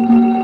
ค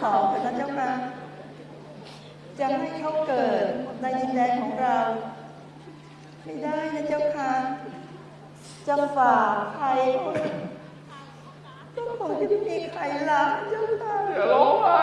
ขอพระเจ้าค่ะจะให้เขาเกิดในดินแดนของเรา ไม่ได้นะเจ้าค่ะจะฝากใครก็คงจะที่มีใครรับเจ้าค่ะอย่าร้องไห้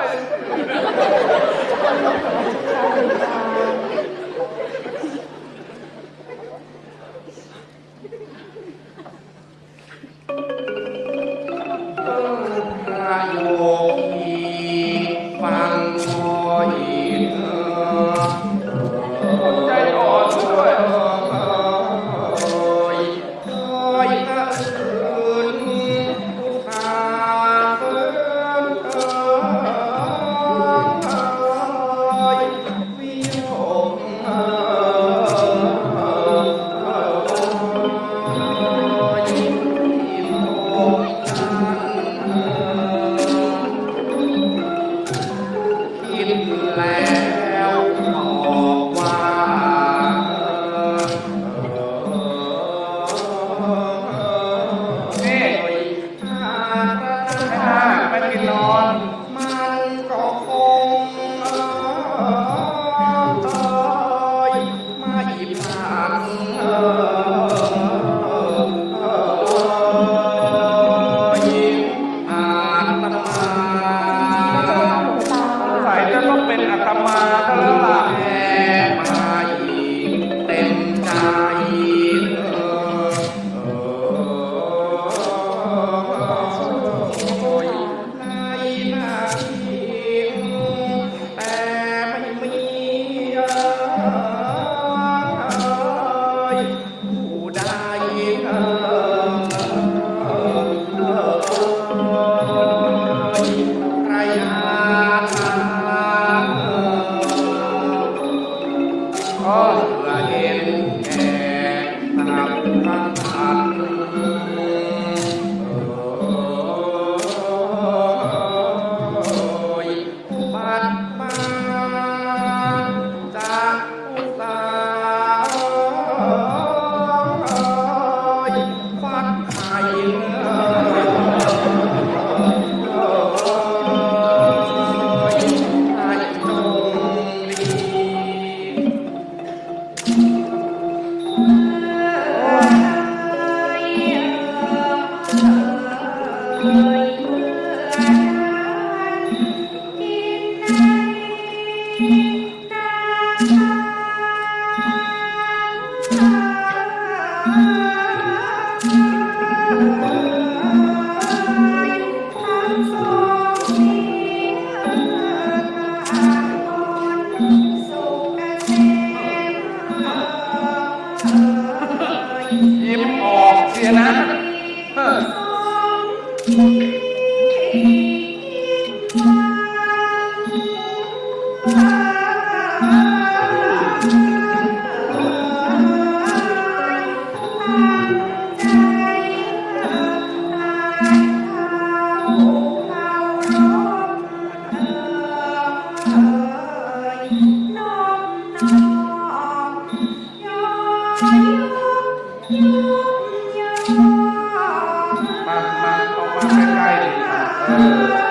Mama, Mama, Mama, Mama, Mama, Mama,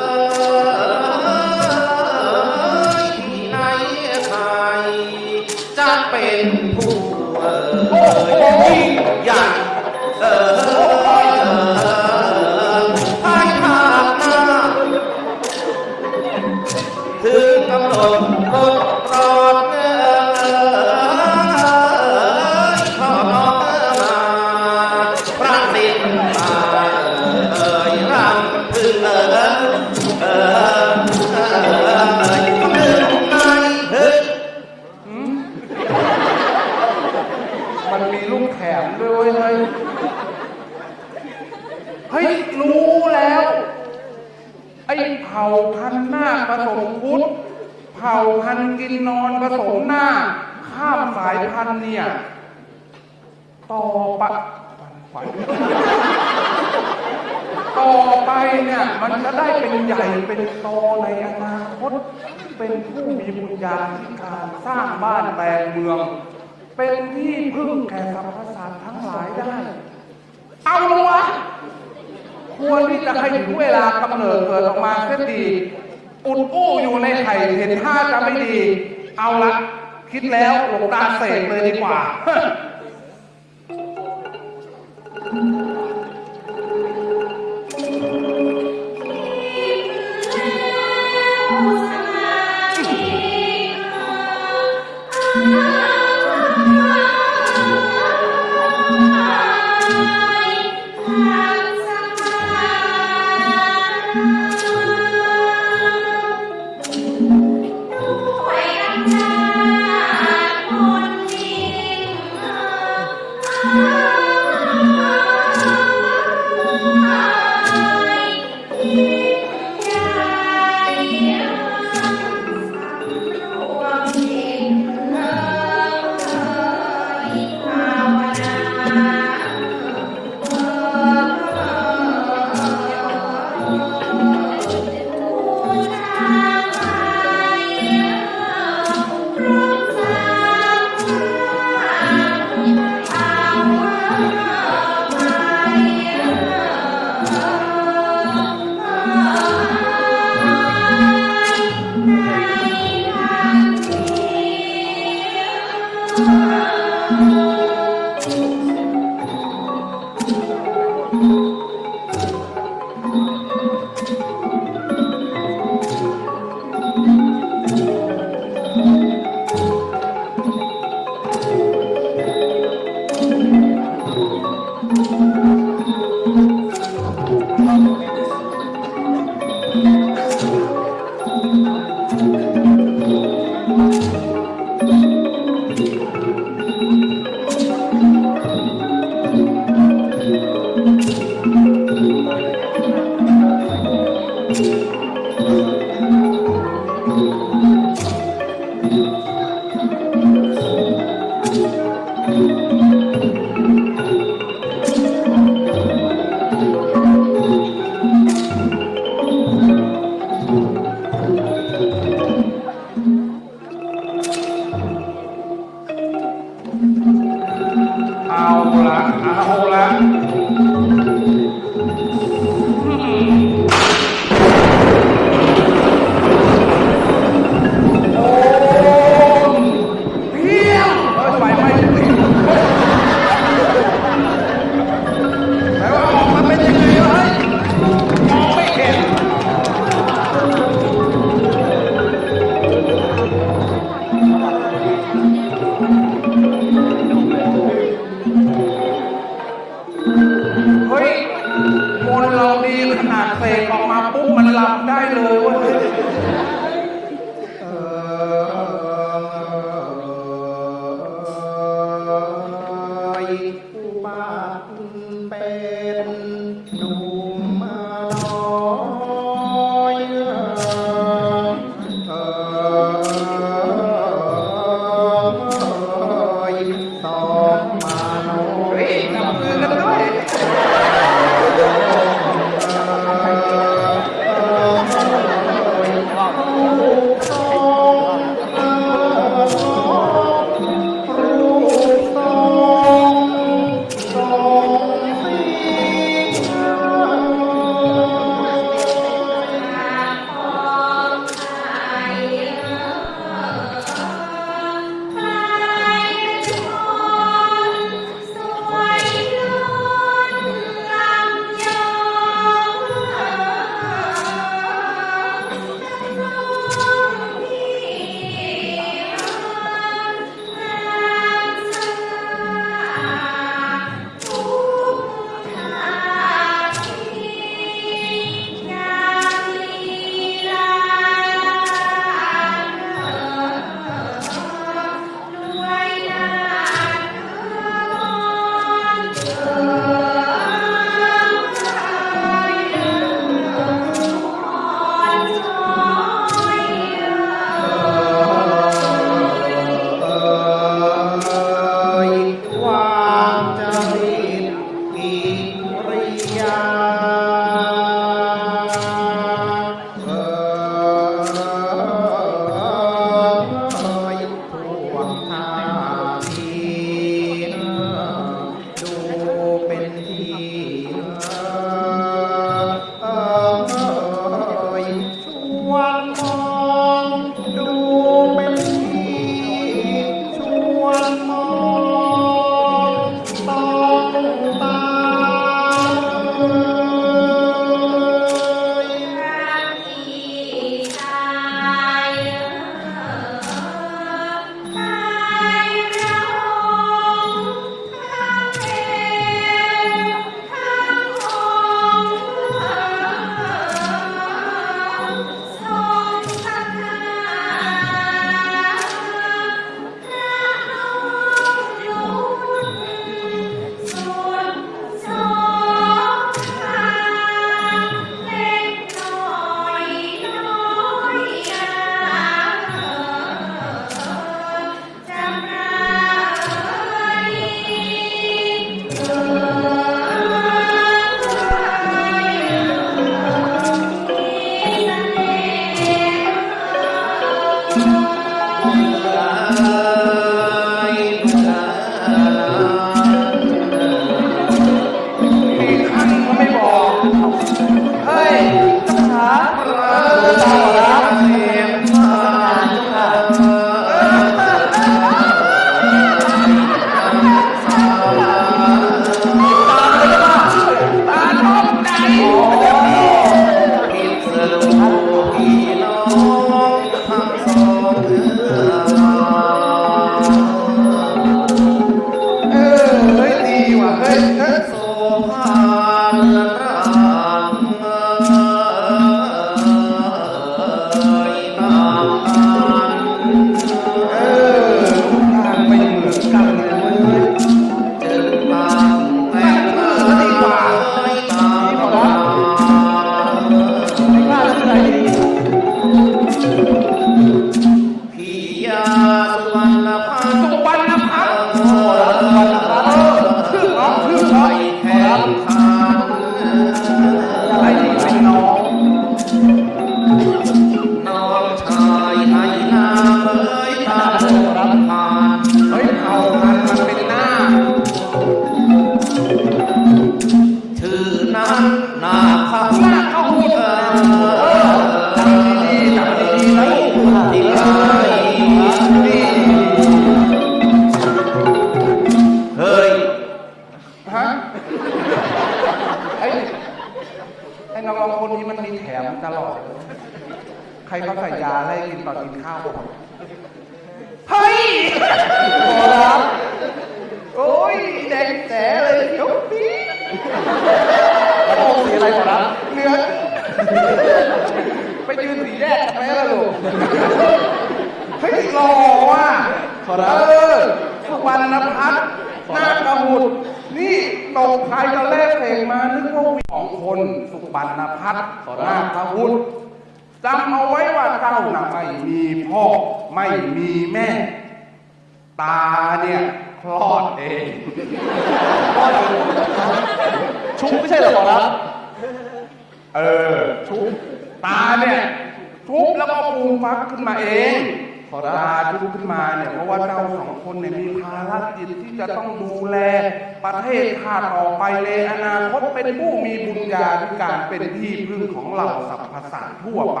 เทศชาติต่อไปในอนาคตเป็นผู้มีบุญญาธิการเป็นที่พึ่งของเหล่าสรรพสัตว์ทั่วไป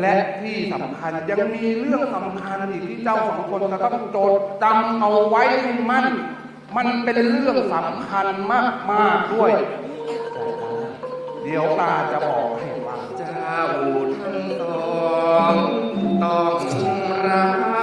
และที่สำคัญยังมีเรื่องสำคัญอีกที่เจ้าสองคนจะต้องจดจำเอาไว้ให้มั่น มันเป็นเรื่องสำคัญมากมากด้วย เดี๋ยวตาจะบอกให้ฟังเจ้าทั้งสองต้องรัก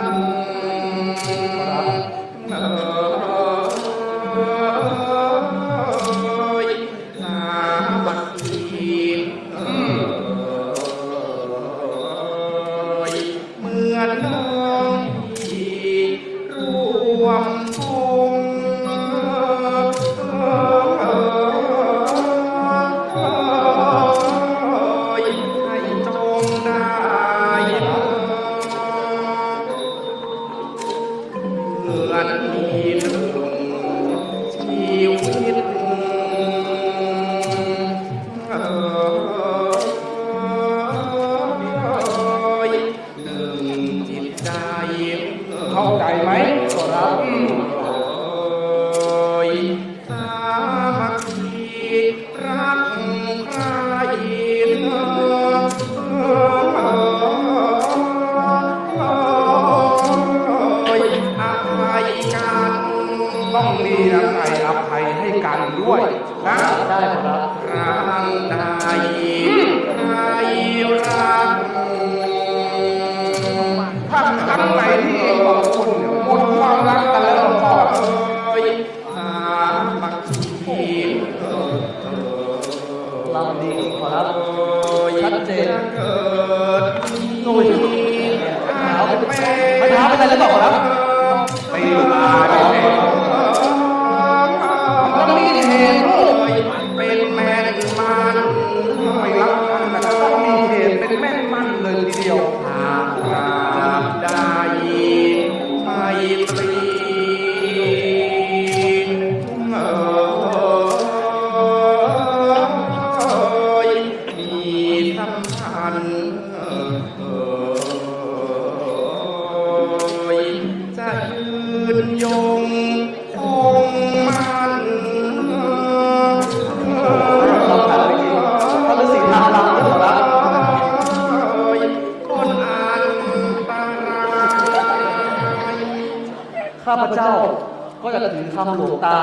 ก็จะถือคำหลวงตา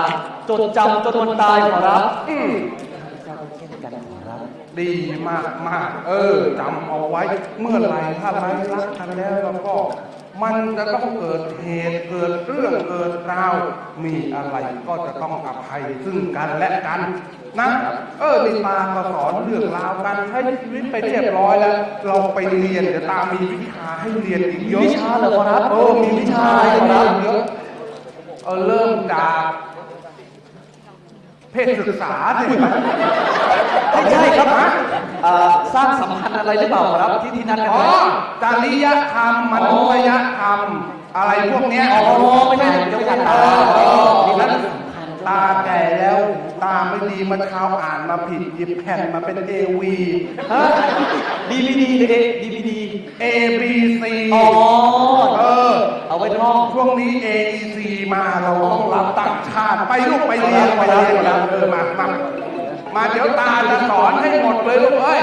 จดจำจนวันตายขอรับอืมเจ้าเช่นกันขอรับดีมากมากๆเออจำเอาไว้ เมื่อไหรถ้าไรรักกันแล้วแล้วก็ มันจะต้องเกิดเหตุเกิดเรื่องเกิดราว มีอะไรก็จะต้องอภัยซึ่งกันและกันนะเออนี่ตาก็สอนเรื่องราวการใช้ชีวิตไปเรียบร้อยแล้ว เราไปเรียนเดี๋ยวตามีวิชาให้เรียนอีกเยอะวิชาเหรอครับเออมีวิชาให้เรียนเยอะ เออเริ่มจากเพศศึกษาสิไม่ใช่ครับอ่าสร้างสัมพันธ์อะไรหรือเปล่าขอรับที่ที่นัดกันอ๋อไว้จริยธรรมมนุษยธรรม อะไรพวกเนี้ยอ๋อไม่ใช่เกี่ยวกับเอตาอเออนี่แล้วมัน ตาแก่แล้ว ตาไม่ดีเมาเช้าอ่านมาผิดหยิบแผ่นมาเป็นเอวีฮะดีวีดีเอดีวีดี A B C อ๋อเออ เอาไว้ท่องช่วงนี้ A E C มาเราต้องรับต่างชาติไปลูกไปเรียนไปเรียนกันเออมามามาเดี๋ยวตาจะสอนให้หมดเลยลูกเอ้ย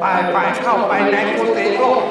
ไปไปเข้าไปในกุฏิลูก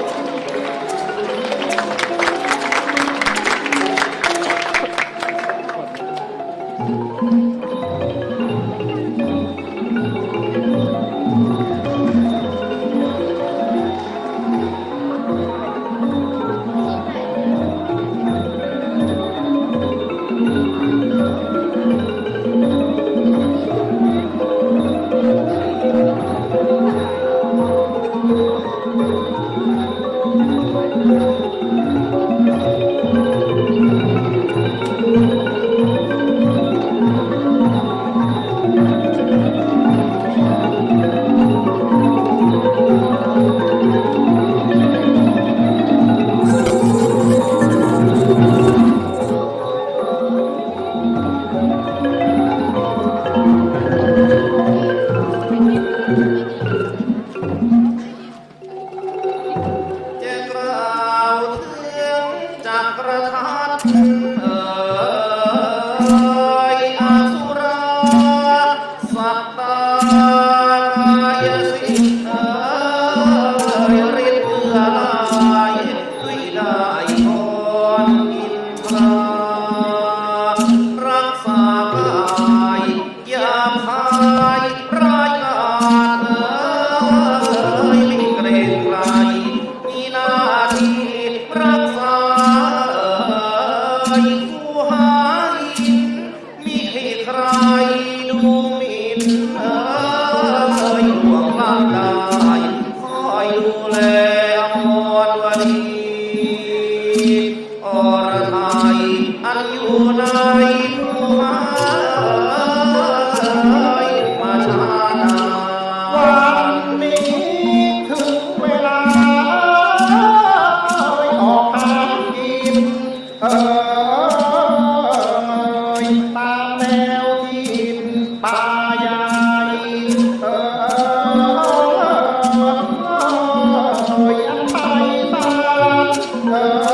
love.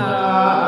นะ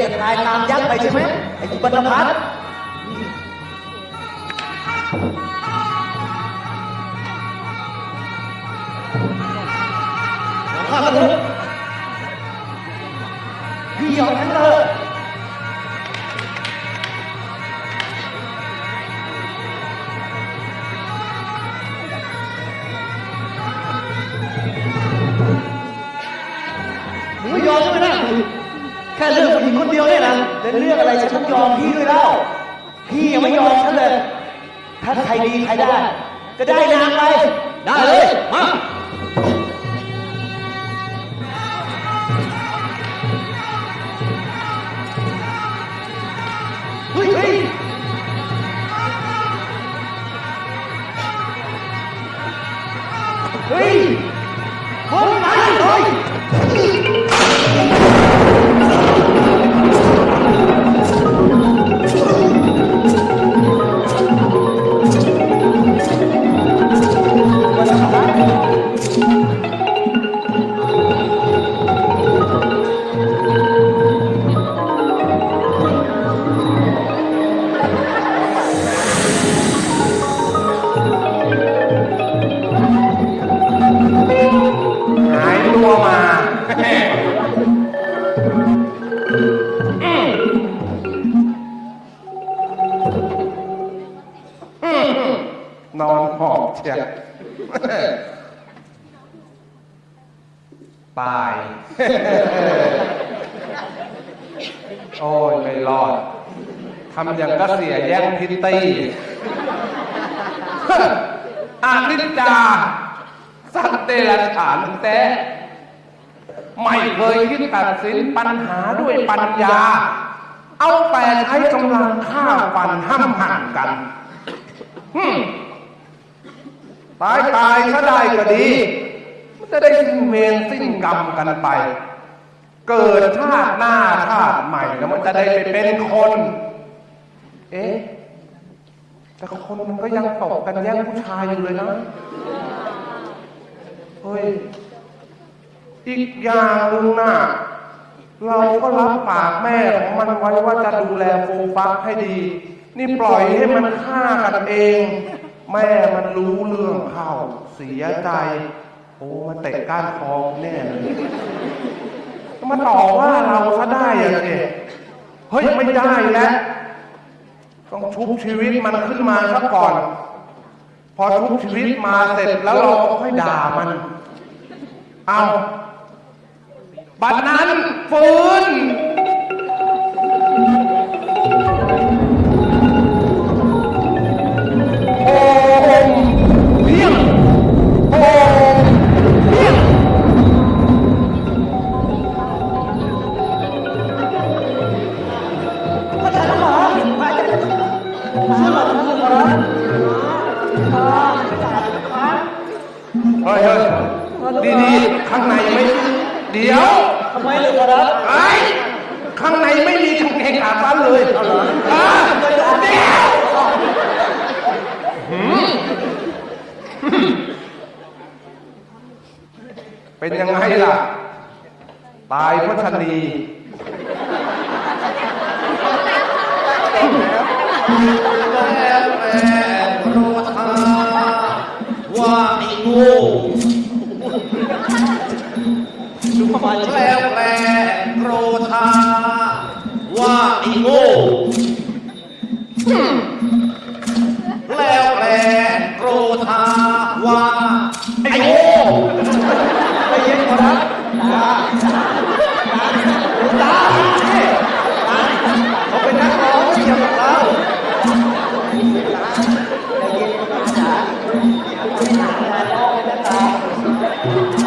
យនបាយតាមយ៉ាងបីใช่ไหมไอ้กูบันดาล อยู่เลยนะเฮ้ยอีกอย่างหนึ่งนะเราก็รับปากแม่ของมันไว้ว่าจะดูแลฟูฟักให้ดี นี่ปล่อยให้มันฆ่ากันเอง แม่มันรู้เรื่องเข้าเสียใจ โอ้มาเตะก้านคอแน่เลยมาต่อว่าเราซะได้ยังไงเฮ้ยไม่ได้แล้วต้องชุบชีวิตมันขึ้นมาซะก่อน พอทุกชีวิตมาเสร็จแล้วเราก็ค่อยด่ามัน เอา บัดนั้นฟื้น ดีดีๆ ข้างในไม่ เดี๋ยวทำไมเลยครับไอ้ข้างในไม่มีกางเกงขาสั้นเลยอะเดี๋ยวหืมเป็นยังไงล่ะ ตายเพราะชะนีแล้ ดูปแล้วแต่โรธาว่าไอ้โง่แล้วแต่โรธาว่าไอ้โง่ใจเย็นครับเขาเป็นนักร้องไม่เกี่ยวกับเราแล้ว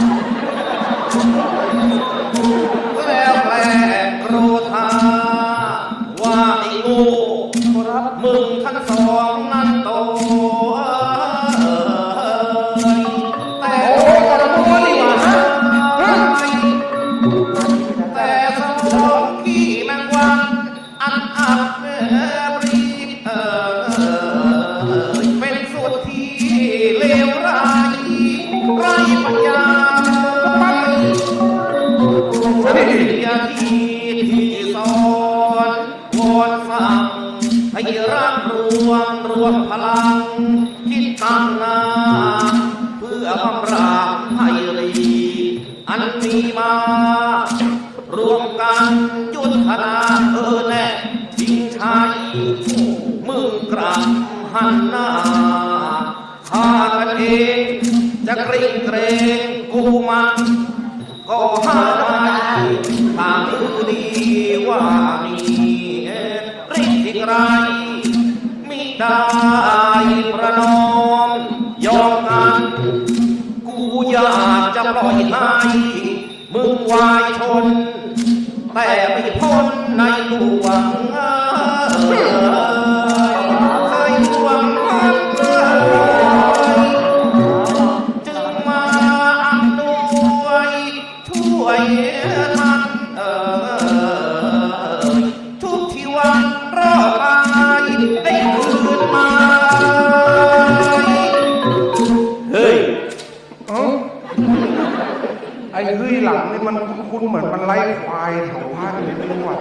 ไล่ควายแถวบ้านไม่รู้อะ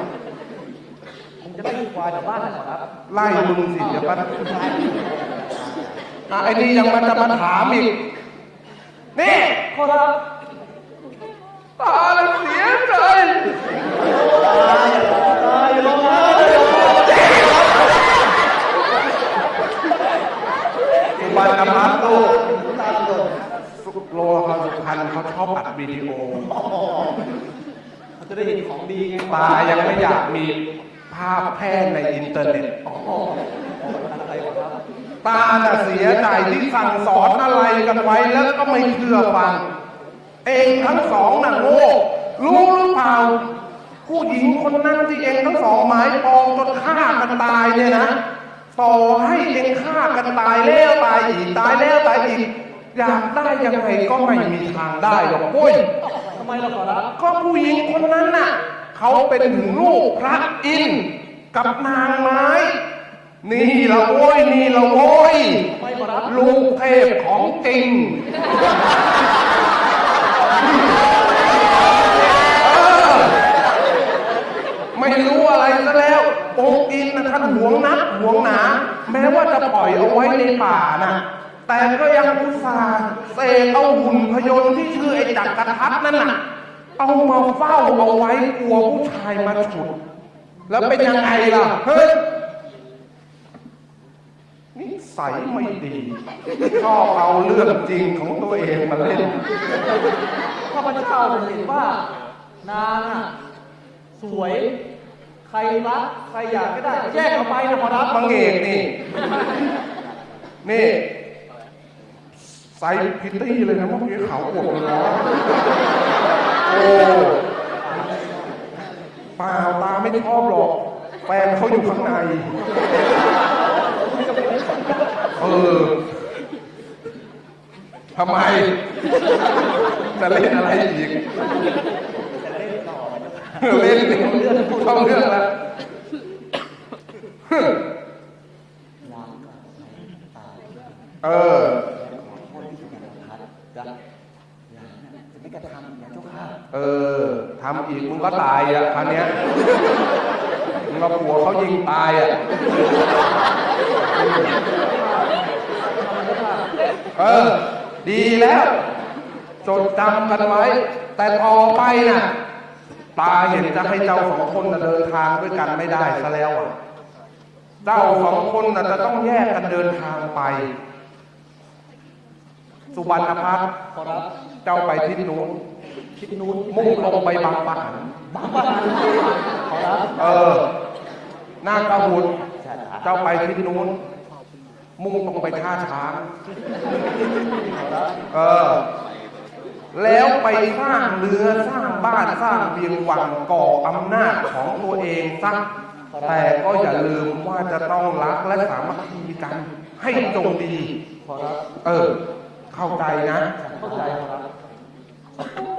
ผมจะไม่ควายแถวบ้านนะครับไล่มึงสิเดี๋ยวปันอะไอ้นี่ยังมันจะมาถามอีก นี่ครับตาละเสียใจตายลงมาสุบรรณพัฒน์ลูกสุโลหะสุพรรณเขาชอบอัดวิดีโอเขา จะได้เห็นของดีไงตายังไม่อยากมีภาพแพร่ในอินเทอร์เน็ตตาน่ะเสียใจที่สั่งสอนอะไรกันไว้แล้วก็ไม่เชื่อฟัง เองทั้งสองน่ะโง่รู้หรือเปล่าผู้หญิงคนนั้นที่เองทั้งสองหมายปองจนฆ่ากันตายเนี่ยนะต่อให้เองฆ่ากันตายแล้วตายอีกตายแล้วตายอีก อยากได้ยังไงก็ไม่มีทางได้หรอกโว้ยทำไมเราขอรับก็ผู้หญิงคนนั้นน่ะเขาเป็นถึงลูกพระอินทร์กับนางไม้ นี่ละโว้ยนี่ละโว้ยไม่ขอรับลูกเทพของจริงเออไม่รู้อะไรซะแล้วองค์อินนะท่านหวงนักหวงหนา แม้ว่าจะปล่อยเอาไว้ในป่านะ แต่ก็ยังอุตส่าห์เสกเอาหุ่นพยนต์ที่ชื่อไอ้จักรทัศน์นั่นน่ะ เอามาเฝ้าเอาไว้กลัวผู้ชายมาฉุด แล้วเป็นยังไงล่ะ เฮ้ยนิสัยไม่ดีชอบเอาเรื่องจริงของตัวเองมาเล่นข้าพเจ้าเห็นว่านางอะสวย ใครรักใครอยากก็ได้แยกออกไปนะขอรับมังเอกนี่ นี่ ใส่พิตตี้เลยนะเมื่อกี้ขาวอวบเลยนะโอ้เปล่าตาไม่ชอบหรอกแฟนเขาอยู่ข้างใน เออทำไม จะเล่นอะไรอีกเล่นเรื่องเออ ข้าเรื่องแล้วเออเออทำอีกมึงก็ตายอะคราวเนี้ยมึงเอาผัวเขายิงตายอะเออ ดีแล้วจดจำกันไว้ แต่ต่อไปน่ะ ตาเห็นจะให้เจ้าสองคนเดินทางด้วยกันไม่ได้ซะแล้วอะเจ้าสองคนน่ะจะต้องแยกกันเดินทางไป สุวรรณพัฒน์ขอรับ เจ้าไปทิศนู้นทิศนู้นมุ่งตรงไปบางปะหันบางบ้านขอรับเออหน้ากระหุดเจ้าไปทิศนู้นมุ่งตรงไปท่าช้างเออ แล้วไปสร้างเรือสร้างบ้านสร้างเวียงวังก่ออำนาจของตัวเองซะแต่ก็อย่าลืมว่าจะต้องรักและสามัคคีกันให้จงดีขอรับเออ เข้าใจนะ 我不打电话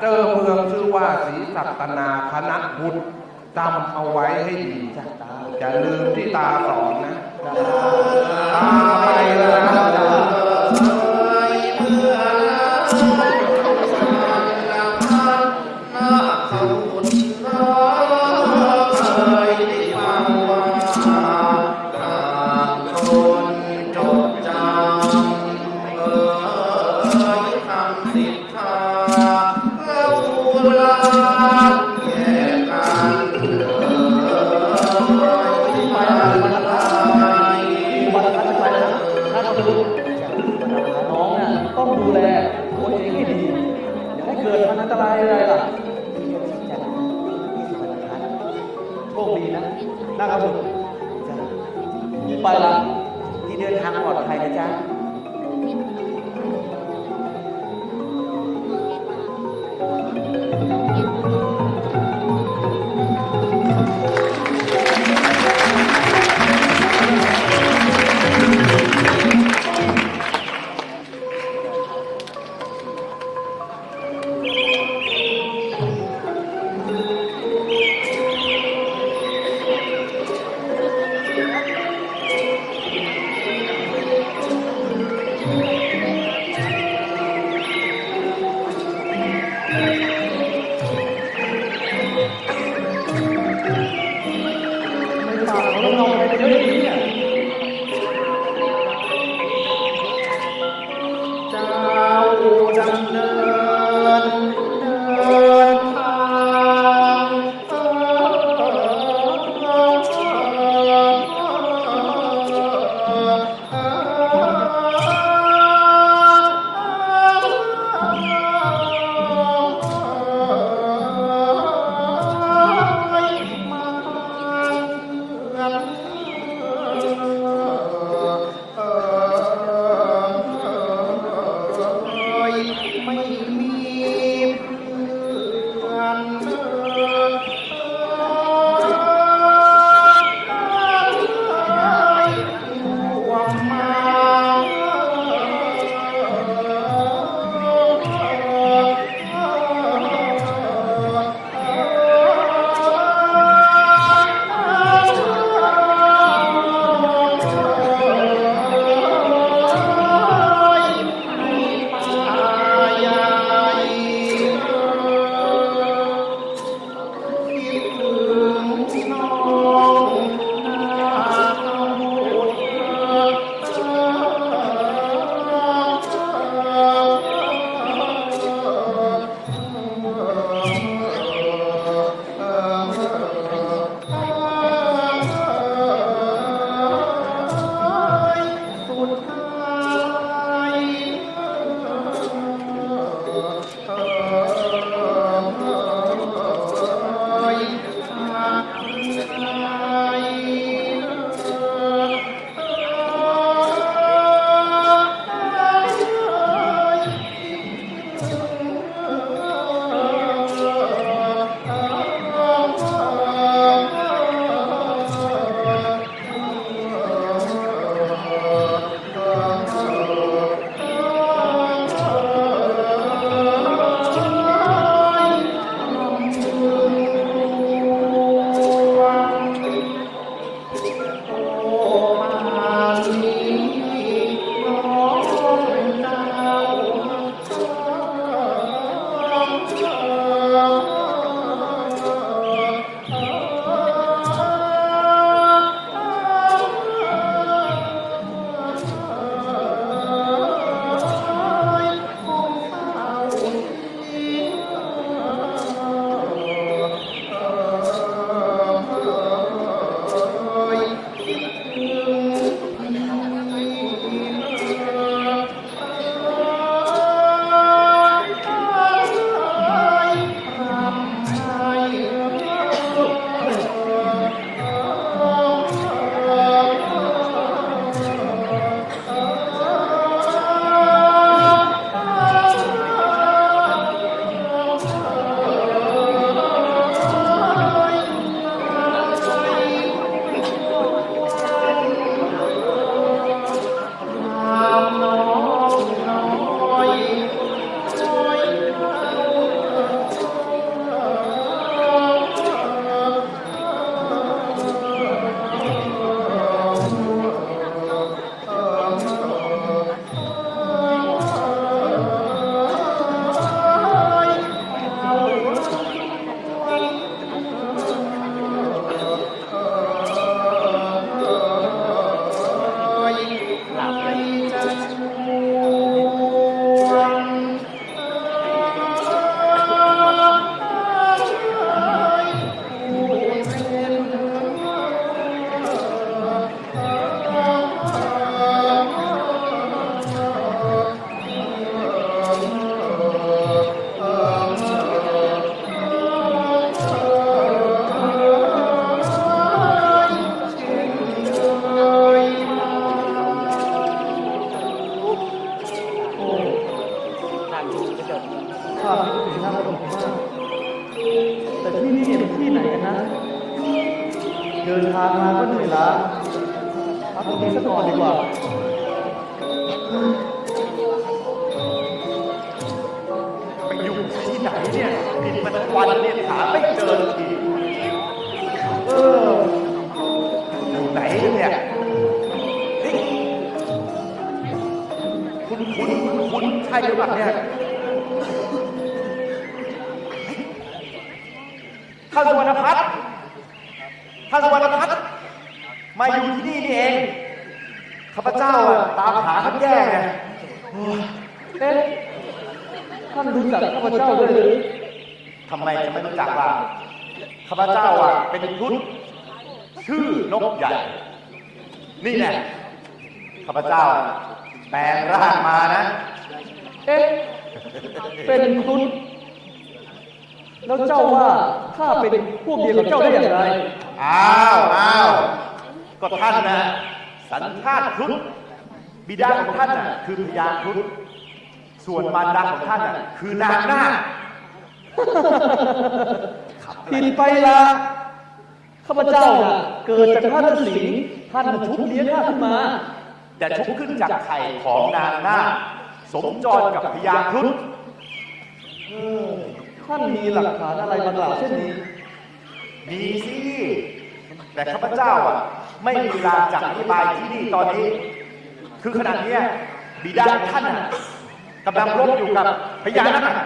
เจอเมืองชื่อว่าศรีสัตนาคณะบุตรจำเอาไว้ให้ดีจะลืมที่ตาสอนนะ ตาไปแล้ว ไปละที่เดินทางปลอดภัยนะจ๊ะ คือนางนาคผิดไปละข้าพเจ้าน่ะเกิดจากท่านฤาษีท่านน่ะชุบเลี้ยงข้าขึ้นมา แต่ชุบขึ้นจากไข่ของนางนาคสมจรกับพญาครุฑท่านมีหลักฐานอะไรมากล่าวเช่นนี้มีสิ แต่ข้าพเจ้าอะ ไม่มีเวลาจะอธิบายที่นี่ตอนนี้ คือขณะเนี้ยบิดาของท่านน่ะ กำลังรบอยู่กับพญานาค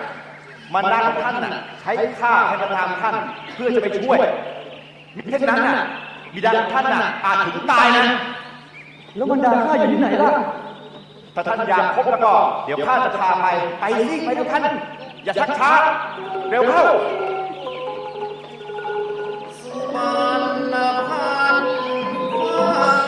มันดาของท่านน่ะใช้ข้าให้มาตามท่านเพื่อจะไปช่วยมิเช่นนั้นน่ะบิดาของท่านน่ะอาจถึงตายนะ แล้วบรรดาข้าอยู่ที่ไหนล่ะถ้าท่านอยากพบแล้วก็ เดี๋ยวข้าจะพาไปไปสิไปด้วยกันอย่าชักช้าเร็วเข้ามันพันวางท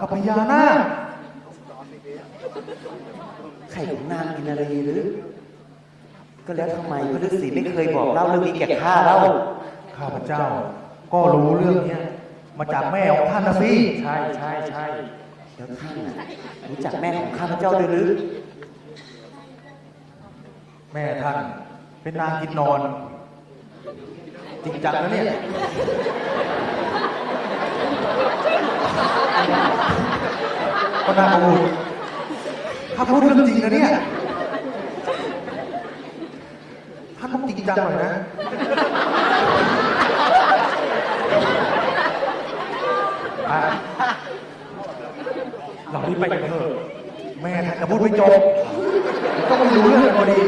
กับพญานาคไข่ของนางกินอะไรหรือ ก็แล้วทำไมพระฤาษีไม่เคยบอกเล่าเรื่องนี้แก่ข้าเล่าข้าพเจ้า ก็รู้เรื่องเนี้ยมาจากแม่ของท่านนะสิใช่ใช่ใช่แล้วท่านรู้จักแม่ของข้าพเจ้าด้วยหรือ แม่ท่าน เป็นนางกินนอน จริงจังนะเนี่ย พระธานบูถ้าพูดเรื่องจริงนะเนี่ยท่านต้องจริงจังหน่อยนะ เรารีบไปเถอะแม่ท่านพูดไม่จบก็ไม่รู้เรื่องพอดี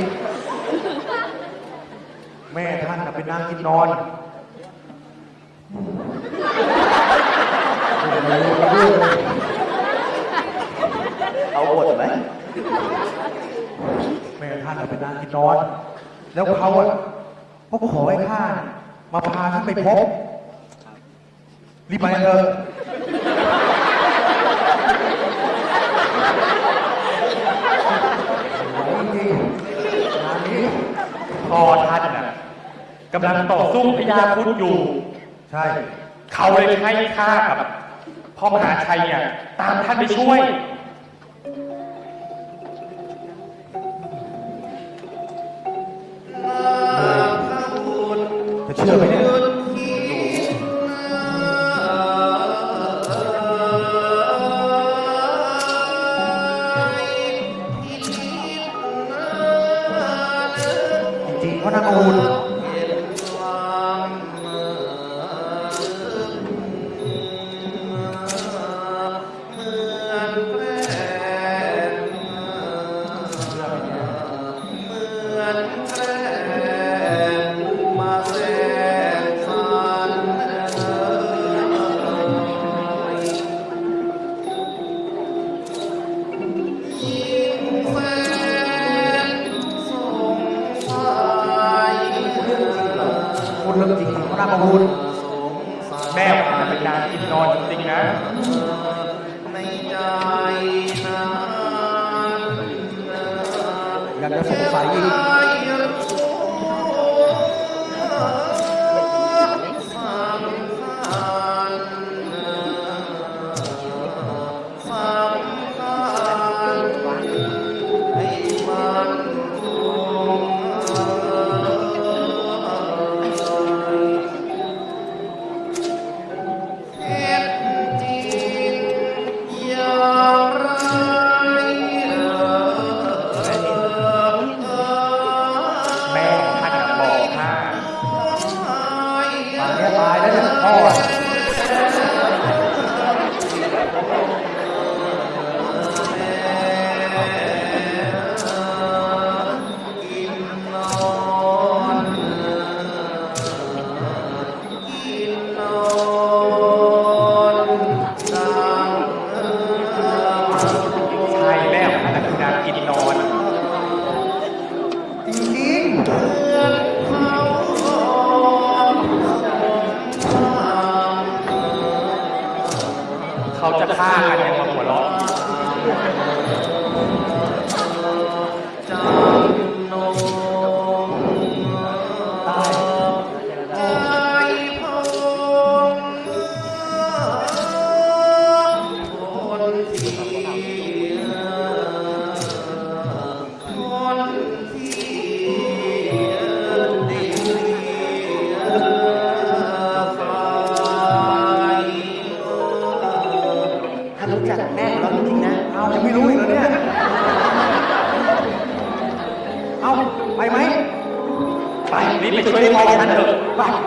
แม่ท่านเป็นนางกินนอน เอาบทไหมแม่ท่านเป็นนางกินนอน แล้วเขาเะพวกก็ขอให้ข้ามาพาท่านไปพบ รีบไปเถอะพอท่านน่ะกำลังต่อสู้พญาพุทธอยู่ ใช่ เขาเลยให้ข้ากับ พ่อมหาชัยเนี่ยตามท่านไปช่วย จะเชื่อไหม เถอ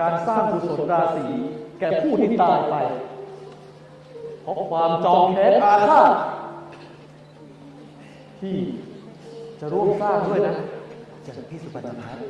การสร้างกุสลราศีแก่ผู้ที่ตายไป เพราะความจองแค้นอาฆาตที่จะร่วมสร้างด้วยนะจากพี่สุปันธพัฒน์